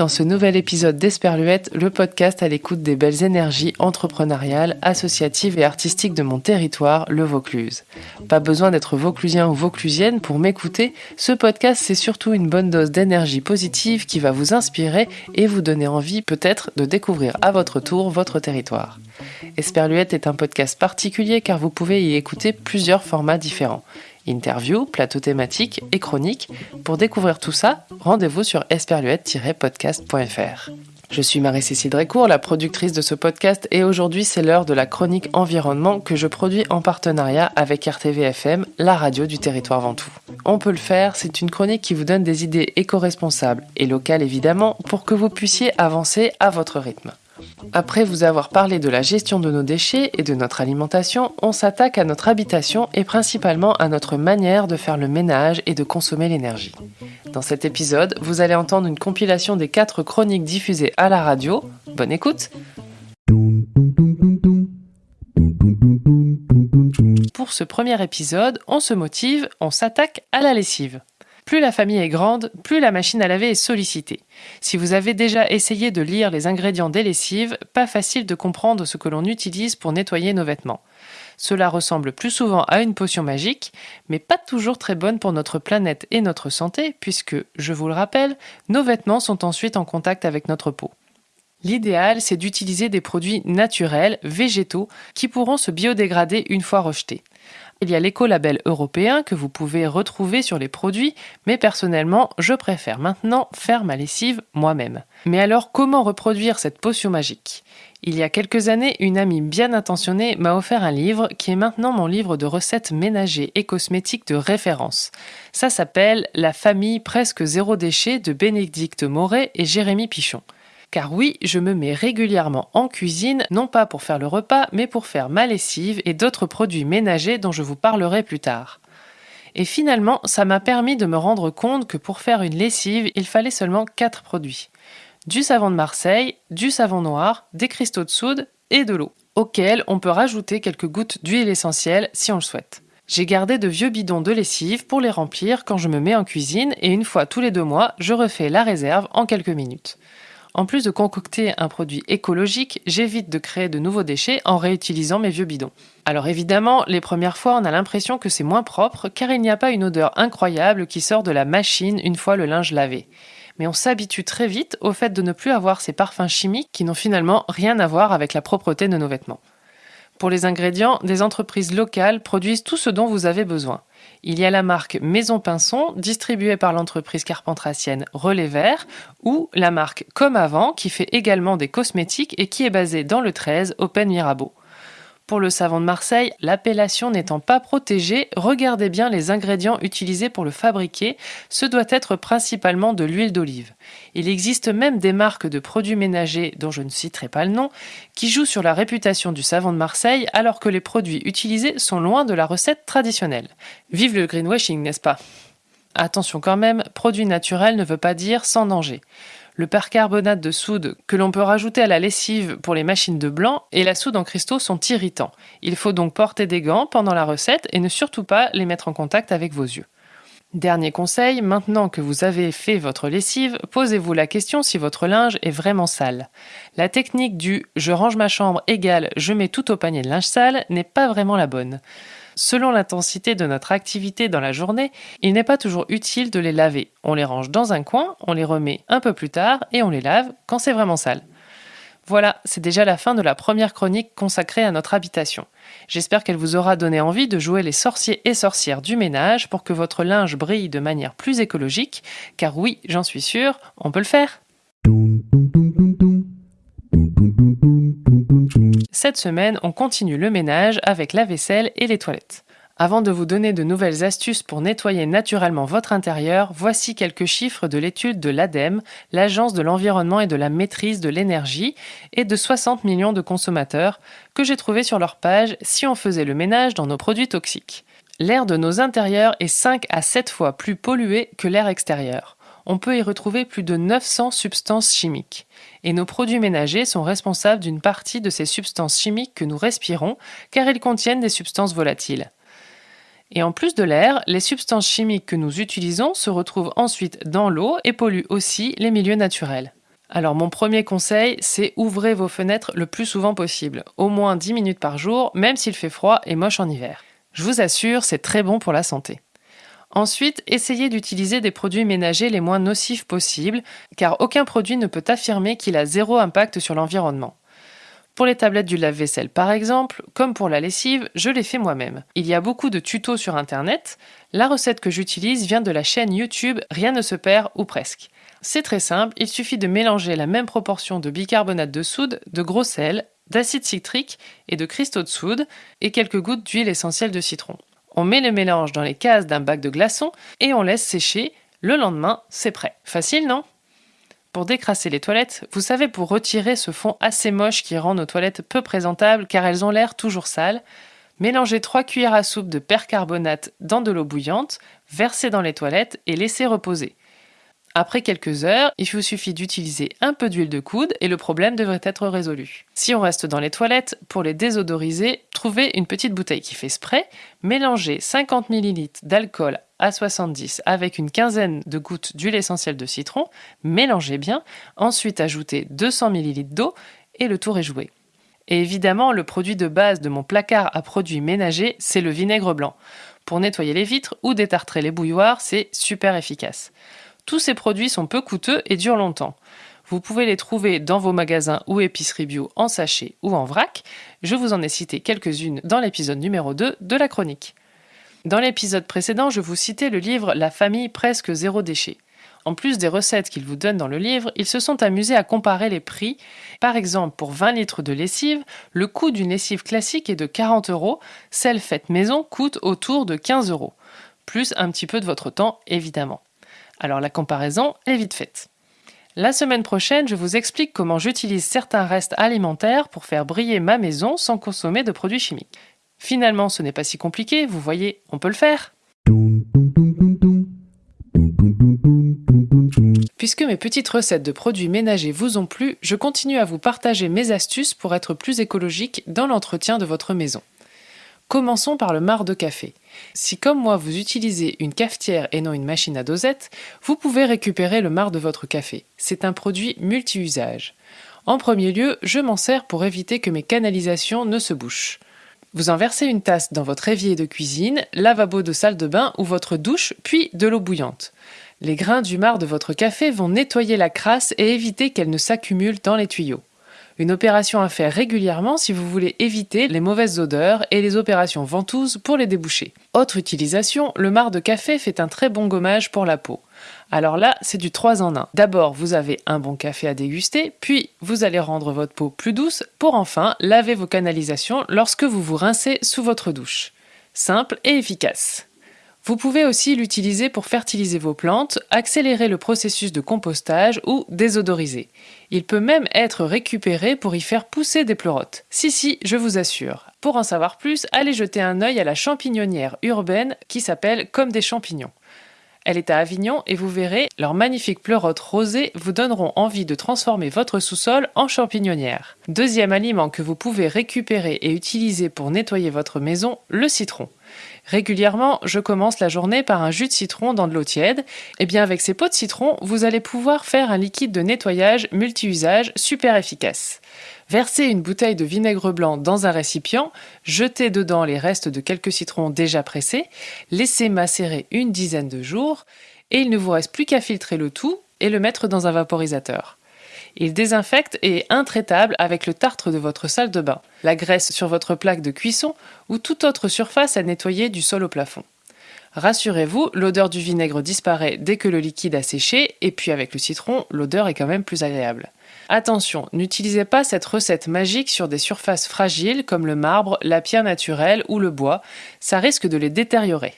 dans ce nouvel épisode d'Esperluette, le podcast à l'écoute des belles énergies entrepreneuriales, associatives et artistiques de mon territoire, le Vaucluse. Pas besoin d'être vauclusien ou vauclusienne pour m'écouter, ce podcast c'est surtout une bonne dose d'énergie positive qui va vous inspirer et vous donner envie peut-être de découvrir à votre tour votre territoire. Esperluette est un podcast particulier car vous pouvez y écouter plusieurs formats différents. Interview, plateau thématique et chronique. Pour découvrir tout ça, rendez-vous sur esperluette-podcast.fr. Je suis Marie-Cécile Drécourt, la productrice de ce podcast, et aujourd'hui c'est l'heure de la chronique environnement que je produis en partenariat avec RTVFM, la radio du territoire Ventoux. On peut le faire, c'est une chronique qui vous donne des idées éco-responsables et locales évidemment, pour que vous puissiez avancer à votre rythme. Après vous avoir parlé de la gestion de nos déchets et de notre alimentation, on s'attaque à notre habitation et principalement à notre manière de faire le ménage et de consommer l'énergie. Dans cet épisode, vous allez entendre une compilation des quatre chroniques diffusées à la radio. Bonne écoute Pour ce premier épisode, on se motive, on s'attaque à la lessive. Plus la famille est grande, plus la machine à laver est sollicitée. Si vous avez déjà essayé de lire les ingrédients des lessives, pas facile de comprendre ce que l'on utilise pour nettoyer nos vêtements. Cela ressemble plus souvent à une potion magique, mais pas toujours très bonne pour notre planète et notre santé, puisque, je vous le rappelle, nos vêtements sont ensuite en contact avec notre peau. L'idéal, c'est d'utiliser des produits naturels, végétaux, qui pourront se biodégrader une fois rejetés. Il y a l'écolabel européen que vous pouvez retrouver sur les produits, mais personnellement, je préfère maintenant faire ma lessive moi-même. Mais alors, comment reproduire cette potion magique? Il y a quelques années, une amie bien intentionnée m'a offert un livre qui est maintenant mon livre de recettes ménagers et cosmétiques de référence. Ça s'appelle La famille presque zéro déchet de Bénédicte Moret et Jérémy Pichon. Car oui, je me mets régulièrement en cuisine, non pas pour faire le repas, mais pour faire ma lessive et d'autres produits ménagers dont je vous parlerai plus tard. Et finalement, ça m'a permis de me rendre compte que pour faire une lessive, il fallait seulement 4 produits. Du savon de Marseille, du savon noir, des cristaux de soude et de l'eau, auxquels on peut rajouter quelques gouttes d'huile essentielle si on le souhaite. J'ai gardé de vieux bidons de lessive pour les remplir quand je me mets en cuisine et une fois tous les deux mois, je refais la réserve en quelques minutes. En plus de concocter un produit écologique, j'évite de créer de nouveaux déchets en réutilisant mes vieux bidons. Alors évidemment, les premières fois, on a l'impression que c'est moins propre car il n'y a pas une odeur incroyable qui sort de la machine une fois le linge lavé. Mais on s'habitue très vite au fait de ne plus avoir ces parfums chimiques qui n'ont finalement rien à voir avec la propreté de nos vêtements. Pour les ingrédients, des entreprises locales produisent tout ce dont vous avez besoin. Il y a la marque Maison Pinson, distribuée par l'entreprise carpentracienne Relais Vert, ou la marque Comme Avant, qui fait également des cosmétiques et qui est basée dans le 13, Open Mirabeau. Pour le savon de Marseille, l'appellation n'étant pas protégée, regardez bien les ingrédients utilisés pour le fabriquer, ce doit être principalement de l'huile d'olive. Il existe même des marques de produits ménagers, dont je ne citerai pas le nom, qui jouent sur la réputation du savon de Marseille alors que les produits utilisés sont loin de la recette traditionnelle. Vive le greenwashing, n'est-ce pas? Attention quand même, produit naturel ne veut pas dire sans danger le percarbonate de soude que l'on peut rajouter à la lessive pour les machines de blanc et la soude en cristaux sont irritants. Il faut donc porter des gants pendant la recette et ne surtout pas les mettre en contact avec vos yeux. Dernier conseil, maintenant que vous avez fait votre lessive, posez-vous la question si votre linge est vraiment sale. La technique du je range ma chambre égale je mets tout au panier de linge sale n'est pas vraiment la bonne. Selon l'intensité de notre activité dans la journée, il n'est pas toujours utile de les laver. On les range dans un coin, on les remet un peu plus tard et on les lave quand c'est vraiment sale. Voilà, c'est déjà la fin de la première chronique consacrée à notre habitation. J'espère qu'elle vous aura donné envie de jouer les sorciers et sorcières du ménage pour que votre linge brille de manière plus écologique, car oui, j'en suis sûre, on peut le faire. Cette semaine, on continue le ménage avec la vaisselle et les toilettes. Avant de vous donner de nouvelles astuces pour nettoyer naturellement votre intérieur, voici quelques chiffres de l'étude de l'ADEME, l'Agence de l'environnement et de la maîtrise de l'énergie, et de 60 millions de consommateurs, que j'ai trouvé sur leur page si on faisait le ménage dans nos produits toxiques. L'air de nos intérieurs est 5 à 7 fois plus pollué que l'air extérieur on peut y retrouver plus de 900 substances chimiques. Et nos produits ménagers sont responsables d'une partie de ces substances chimiques que nous respirons, car ils contiennent des substances volatiles. Et en plus de l'air, les substances chimiques que nous utilisons se retrouvent ensuite dans l'eau et polluent aussi les milieux naturels. Alors mon premier conseil, c'est ouvrez vos fenêtres le plus souvent possible, au moins 10 minutes par jour, même s'il fait froid et moche en hiver. Je vous assure, c'est très bon pour la santé. Ensuite, essayez d'utiliser des produits ménagers les moins nocifs possibles, car aucun produit ne peut affirmer qu'il a zéro impact sur l'environnement. Pour les tablettes du lave-vaisselle par exemple, comme pour la lessive, je les fais moi-même. Il y a beaucoup de tutos sur internet. La recette que j'utilise vient de la chaîne YouTube Rien ne se perd ou presque. C'est très simple, il suffit de mélanger la même proportion de bicarbonate de soude, de gros sel, d'acide citrique et de cristaux de soude et quelques gouttes d'huile essentielle de citron. On met le mélange dans les cases d'un bac de glaçons et on laisse sécher. Le lendemain, c'est prêt. Facile, non? Pour décrasser les toilettes, vous savez, pour retirer ce fond assez moche qui rend nos toilettes peu présentables car elles ont l'air toujours sales, mélangez 3 cuillères à soupe de percarbonate dans de l'eau bouillante, versez dans les toilettes et laissez reposer. Après quelques heures, il vous suffit d'utiliser un peu d'huile de coude et le problème devrait être résolu. Si on reste dans les toilettes, pour les désodoriser, trouvez une petite bouteille qui fait spray, mélangez 50 ml d'alcool à 70 avec une quinzaine de gouttes d'huile essentielle de citron, mélangez bien, ensuite ajoutez 200 ml d'eau et le tour est joué. Et évidemment, le produit de base de mon placard à produits ménagers, c'est le vinaigre blanc. Pour nettoyer les vitres ou détartrer les bouilloires, c'est super efficace. Tous ces produits sont peu coûteux et durent longtemps. Vous pouvez les trouver dans vos magasins ou épiceries bio en sachet ou en vrac. Je vous en ai cité quelques-unes dans l'épisode numéro 2 de la chronique. Dans l'épisode précédent, je vous citais le livre La famille presque zéro déchet. En plus des recettes qu'ils vous donnent dans le livre, ils se sont amusés à comparer les prix. Par exemple, pour 20 litres de lessive, le coût d'une lessive classique est de 40 euros, celle faite maison coûte autour de 15 euros. Plus un petit peu de votre temps, évidemment. Alors la comparaison est vite faite. La semaine prochaine, je vous explique comment j'utilise certains restes alimentaires pour faire briller ma maison sans consommer de produits chimiques. Finalement, ce n'est pas si compliqué, vous voyez, on peut le faire. Puisque mes petites recettes de produits ménagers vous ont plu, je continue à vous partager mes astuces pour être plus écologique dans l'entretien de votre maison. Commençons par le marc de café. Si comme moi vous utilisez une cafetière et non une machine à dosette, vous pouvez récupérer le marc de votre café. C'est un produit multi-usage. En premier lieu, je m'en sers pour éviter que mes canalisations ne se bouchent. Vous en versez une tasse dans votre évier de cuisine, lavabo de salle de bain ou votre douche, puis de l'eau bouillante. Les grains du marc de votre café vont nettoyer la crasse et éviter qu'elle ne s'accumule dans les tuyaux. Une opération à faire régulièrement si vous voulez éviter les mauvaises odeurs et les opérations ventouses pour les déboucher. Autre utilisation, le marc de café fait un très bon gommage pour la peau. Alors là, c'est du 3 en 1. D'abord, vous avez un bon café à déguster, puis vous allez rendre votre peau plus douce pour enfin laver vos canalisations lorsque vous vous rincez sous votre douche. Simple et efficace. Vous pouvez aussi l'utiliser pour fertiliser vos plantes, accélérer le processus de compostage ou désodoriser. Il peut même être récupéré pour y faire pousser des pleurotes. Si si, je vous assure. Pour en savoir plus, allez jeter un œil à la champignonnière urbaine qui s'appelle Comme des champignons. Elle est à Avignon et vous verrez, leurs magnifiques pleurotes rosées vous donneront envie de transformer votre sous-sol en champignonnière. Deuxième aliment que vous pouvez récupérer et utiliser pour nettoyer votre maison, le citron. Régulièrement, je commence la journée par un jus de citron dans de l'eau tiède. Et eh bien avec ces pots de citron, vous allez pouvoir faire un liquide de nettoyage multi-usage super efficace. Versez une bouteille de vinaigre blanc dans un récipient, jetez dedans les restes de quelques citrons déjà pressés, laissez macérer une dizaine de jours, et il ne vous reste plus qu'à filtrer le tout et le mettre dans un vaporisateur. Il désinfecte et est intraitable avec le tartre de votre salle de bain, la graisse sur votre plaque de cuisson ou toute autre surface à nettoyer du sol au plafond. Rassurez-vous, l'odeur du vinaigre disparaît dès que le liquide a séché, et puis avec le citron, l'odeur est quand même plus agréable. Attention, n'utilisez pas cette recette magique sur des surfaces fragiles comme le marbre, la pierre naturelle ou le bois, ça risque de les détériorer.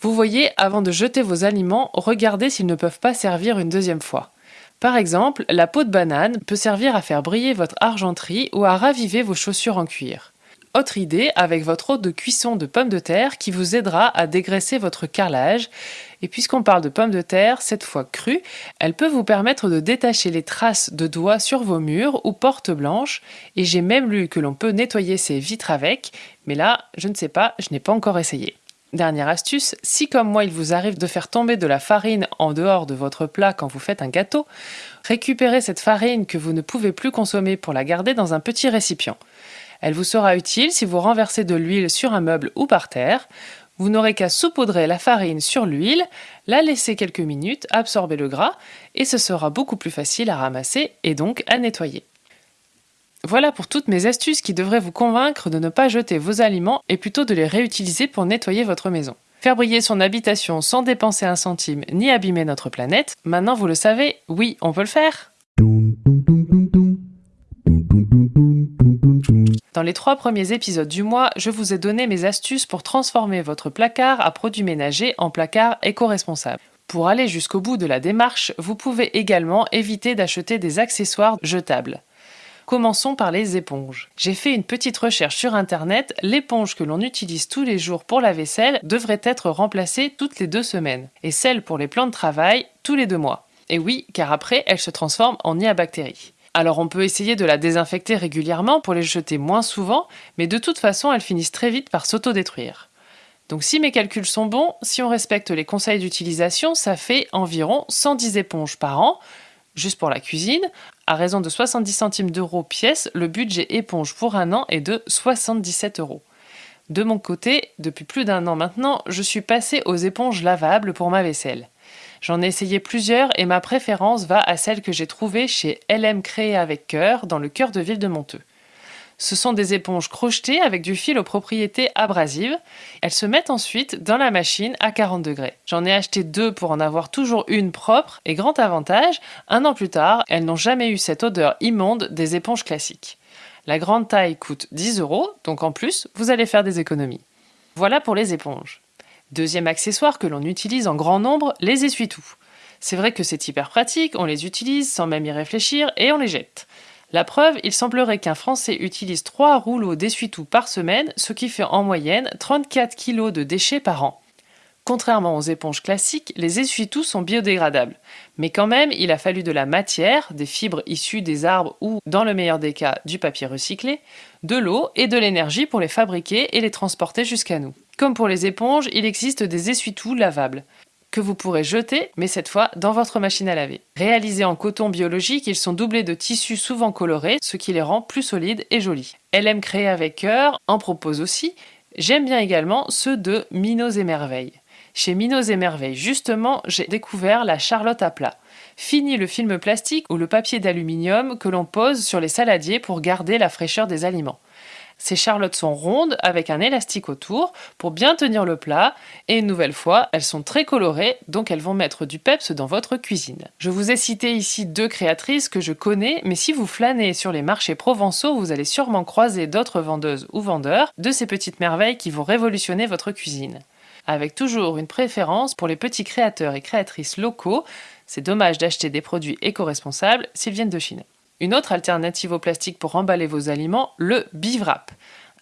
Vous voyez, avant de jeter vos aliments, regardez s'ils ne peuvent pas servir une deuxième fois. Par exemple, la peau de banane peut servir à faire briller votre argenterie ou à raviver vos chaussures en cuir. Autre idée avec votre eau de cuisson de pommes de terre qui vous aidera à dégraisser votre carrelage. Et puisqu'on parle de pommes de terre, cette fois crues, elle peut vous permettre de détacher les traces de doigts sur vos murs ou portes blanches. Et j'ai même lu que l'on peut nettoyer ses vitres avec, mais là, je ne sais pas, je n'ai pas encore essayé. Dernière astuce, si comme moi il vous arrive de faire tomber de la farine en dehors de votre plat quand vous faites un gâteau, récupérez cette farine que vous ne pouvez plus consommer pour la garder dans un petit récipient. Elle vous sera utile si vous renversez de l'huile sur un meuble ou par terre. Vous n'aurez qu'à saupoudrer la farine sur l'huile, la laisser quelques minutes, absorber le gras, et ce sera beaucoup plus facile à ramasser et donc à nettoyer. Voilà pour toutes mes astuces qui devraient vous convaincre de ne pas jeter vos aliments et plutôt de les réutiliser pour nettoyer votre maison. Faire briller son habitation sans dépenser un centime ni abîmer notre planète, maintenant vous le savez, oui, on peut le faire. Dans les trois premiers épisodes du mois, je vous ai donné mes astuces pour transformer votre placard à produits ménagers en placard éco-responsable. Pour aller jusqu'au bout de la démarche, vous pouvez également éviter d'acheter des accessoires jetables. Commençons par les éponges. J'ai fait une petite recherche sur internet, l'éponge que l'on utilise tous les jours pour la vaisselle devrait être remplacée toutes les deux semaines, et celle pour les plans de travail tous les deux mois. Et oui, car après, elle se transforme en nid à bactéries. Alors on peut essayer de la désinfecter régulièrement pour les jeter moins souvent, mais de toute façon elles finissent très vite par s'autodétruire. Donc si mes calculs sont bons, si on respecte les conseils d'utilisation, ça fait environ 110 éponges par an, juste pour la cuisine. À raison de 70 centimes d'euros pièce, le budget éponge pour un an est de 77 euros. De mon côté, depuis plus d'un an maintenant, je suis passé aux éponges lavables pour ma vaisselle. J'en ai essayé plusieurs et ma préférence va à celle que j'ai trouvée chez LM Créé avec cœur dans le cœur de ville de Monteux. Ce sont des éponges crochetées avec du fil aux propriétés abrasives. Elles se mettent ensuite dans la machine à 40 degrés. J'en ai acheté deux pour en avoir toujours une propre et grand avantage, un an plus tard, elles n'ont jamais eu cette odeur immonde des éponges classiques. La grande taille coûte 10 euros, donc en plus, vous allez faire des économies. Voilà pour les éponges. Deuxième accessoire que l'on utilise en grand nombre, les essuie-tout. C'est vrai que c'est hyper pratique, on les utilise sans même y réfléchir et on les jette. La preuve, il semblerait qu'un Français utilise 3 rouleaux d'essuie-tout par semaine, ce qui fait en moyenne 34 kg de déchets par an. Contrairement aux éponges classiques, les essuie-tout sont biodégradables. Mais quand même, il a fallu de la matière, des fibres issues des arbres ou, dans le meilleur des cas, du papier recyclé, de l'eau et de l'énergie pour les fabriquer et les transporter jusqu'à nous. Comme pour les éponges, il existe des essuie-tout lavables que vous pourrez jeter, mais cette fois dans votre machine à laver. Réalisés en coton biologique, ils sont doublés de tissus souvent colorés, ce qui les rend plus solides et jolis. LM Créé avec cœur en propose aussi. J'aime bien également ceux de Minos et Merveilles. Chez Minos et Merveilles, justement, j'ai découvert la charlotte à plat. Fini le film plastique ou le papier d'aluminium que l'on pose sur les saladiers pour garder la fraîcheur des aliments. Ces charlottes sont rondes avec un élastique autour pour bien tenir le plat et une nouvelle fois, elles sont très colorées donc elles vont mettre du peps dans votre cuisine. Je vous ai cité ici deux créatrices que je connais mais si vous flânez sur les marchés provençaux, vous allez sûrement croiser d'autres vendeuses ou vendeurs de ces petites merveilles qui vont révolutionner votre cuisine. Avec toujours une préférence pour les petits créateurs et créatrices locaux, c'est dommage d'acheter des produits éco-responsables s'ils viennent de Chine. Une autre alternative au plastique pour emballer vos aliments, le bivrap,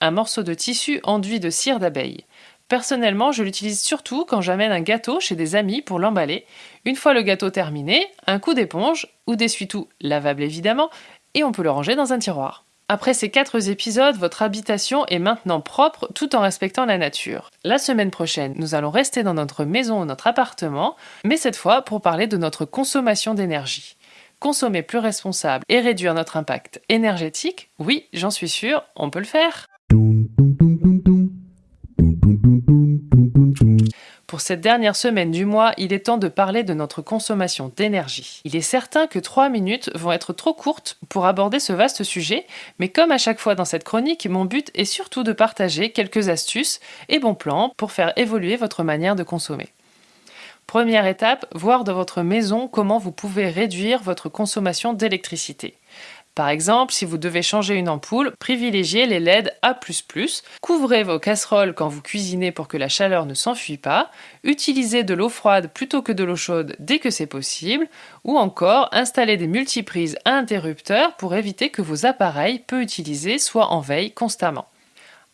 un morceau de tissu enduit de cire d'abeille. Personnellement, je l'utilise surtout quand j'amène un gâteau chez des amis pour l'emballer. Une fois le gâteau terminé, un coup d'éponge, ou d'essuie-tout lavable évidemment, et on peut le ranger dans un tiroir. Après ces quatre épisodes, votre habitation est maintenant propre tout en respectant la nature. La semaine prochaine, nous allons rester dans notre maison ou notre appartement, mais cette fois pour parler de notre consommation d'énergie consommer plus responsable et réduire notre impact énergétique, oui, j'en suis sûr, on peut le faire. Pour cette dernière semaine du mois, il est temps de parler de notre consommation d'énergie. Il est certain que 3 minutes vont être trop courtes pour aborder ce vaste sujet, mais comme à chaque fois dans cette chronique, mon but est surtout de partager quelques astuces et bons plans pour faire évoluer votre manière de consommer. Première étape, voir dans votre maison comment vous pouvez réduire votre consommation d'électricité. Par exemple, si vous devez changer une ampoule, privilégiez les LED A++, couvrez vos casseroles quand vous cuisinez pour que la chaleur ne s'enfuit pas, utilisez de l'eau froide plutôt que de l'eau chaude dès que c'est possible, ou encore installez des multiprises à interrupteurs pour éviter que vos appareils peu utilisés soient en veille constamment.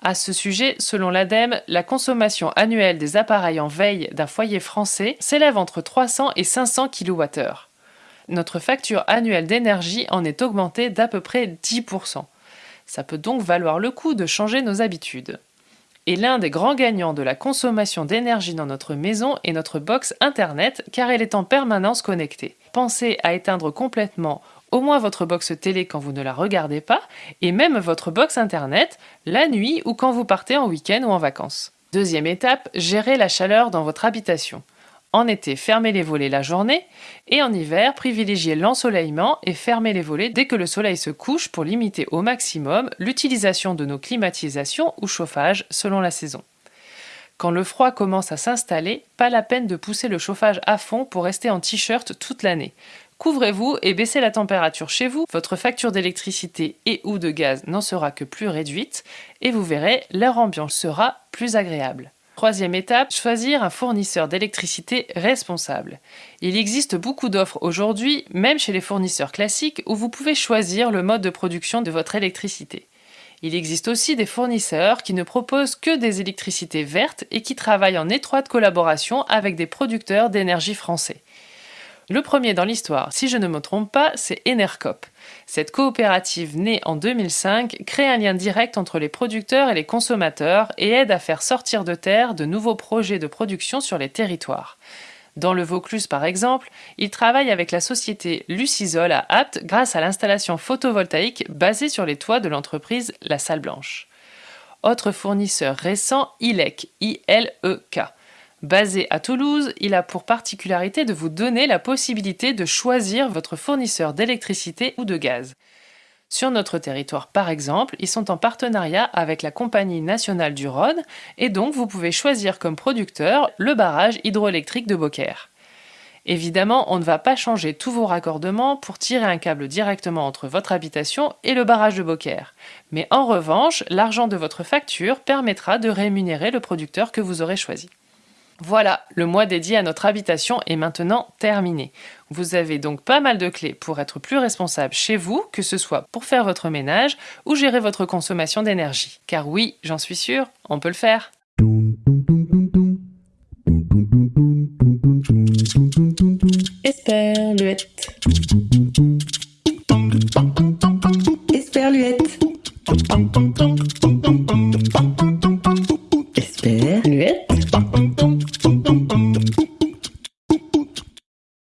À ce sujet, selon l'ADEME, la consommation annuelle des appareils en veille d'un foyer français s'élève entre 300 et 500 kWh. Notre facture annuelle d'énergie en est augmentée d'à peu près 10%. Ça peut donc valoir le coup de changer nos habitudes. Et l'un des grands gagnants de la consommation d'énergie dans notre maison est notre box Internet car elle est en permanence connectée. Pensez à éteindre complètement au moins votre box télé quand vous ne la regardez pas, et même votre box internet la nuit ou quand vous partez en week-end ou en vacances. Deuxième étape, gérez la chaleur dans votre habitation. En été, fermez les volets la journée et en hiver, privilégiez l'ensoleillement et fermez les volets dès que le soleil se couche pour limiter au maximum l'utilisation de nos climatisations ou chauffage selon la saison. Quand le froid commence à s'installer, pas la peine de pousser le chauffage à fond pour rester en t-shirt toute l'année. Couvrez-vous et baissez la température chez vous, votre facture d'électricité et ou de gaz n'en sera que plus réduite et vous verrez, l'air ambiant sera plus agréable. Troisième étape, choisir un fournisseur d'électricité responsable. Il existe beaucoup d'offres aujourd'hui, même chez les fournisseurs classiques, où vous pouvez choisir le mode de production de votre électricité. Il existe aussi des fournisseurs qui ne proposent que des électricités vertes et qui travaillent en étroite collaboration avec des producteurs d'énergie français. Le premier dans l'histoire, si je ne me trompe pas, c'est Enercop. Cette coopérative née en 2005 crée un lien direct entre les producteurs et les consommateurs et aide à faire sortir de terre de nouveaux projets de production sur les territoires. Dans le Vaucluse par exemple, il travaille avec la société Lucisol à Apt grâce à l'installation photovoltaïque basée sur les toits de l'entreprise La Salle Blanche. Autre fournisseur récent, ILEC, I-L-E-K. Basé à Toulouse, il a pour particularité de vous donner la possibilité de choisir votre fournisseur d'électricité ou de gaz. Sur notre territoire, par exemple, ils sont en partenariat avec la Compagnie nationale du Rhône et donc vous pouvez choisir comme producteur le barrage hydroélectrique de Beaucaire. Évidemment, on ne va pas changer tous vos raccordements pour tirer un câble directement entre votre habitation et le barrage de Beaucaire. Mais en revanche, l'argent de votre facture permettra de rémunérer le producteur que vous aurez choisi. Voilà, le mois dédié à notre habitation est maintenant terminé. Vous avez donc pas mal de clés pour être plus responsable chez vous, que ce soit pour faire votre ménage ou gérer votre consommation d'énergie. Car oui, j'en suis sûre, on peut le faire.